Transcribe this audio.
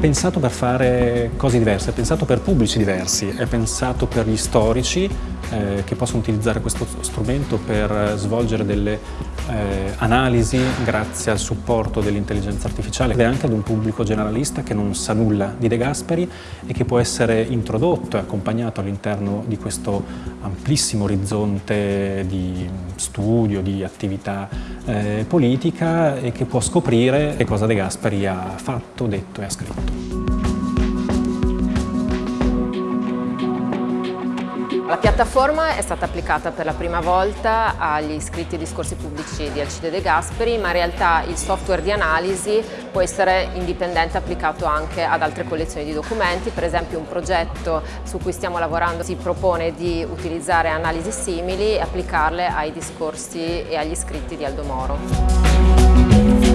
pensato per fare cose diverse, è pensato per pubblici diversi, è pensato per gli storici eh, che possono utilizzare questo strumento per svolgere delle eh, analisi grazie al supporto dell'intelligenza artificiale è anche ad un pubblico generalista che non sa nulla di De Gasperi e che può essere introdotto e accompagnato all'interno di questo amplissimo orizzonte di studio, di attività eh, politica e che può scoprire che cosa De Gasperi ha fatto, detto e ha scritto. La piattaforma è stata applicata per la prima volta agli iscritti ai discorsi pubblici di Alcide De Gasperi, ma in realtà il software di analisi può essere indipendente applicato anche ad altre collezioni di documenti, per esempio un progetto su cui stiamo lavorando si propone di utilizzare analisi simili e applicarle ai discorsi e agli iscritti di Aldo Moro.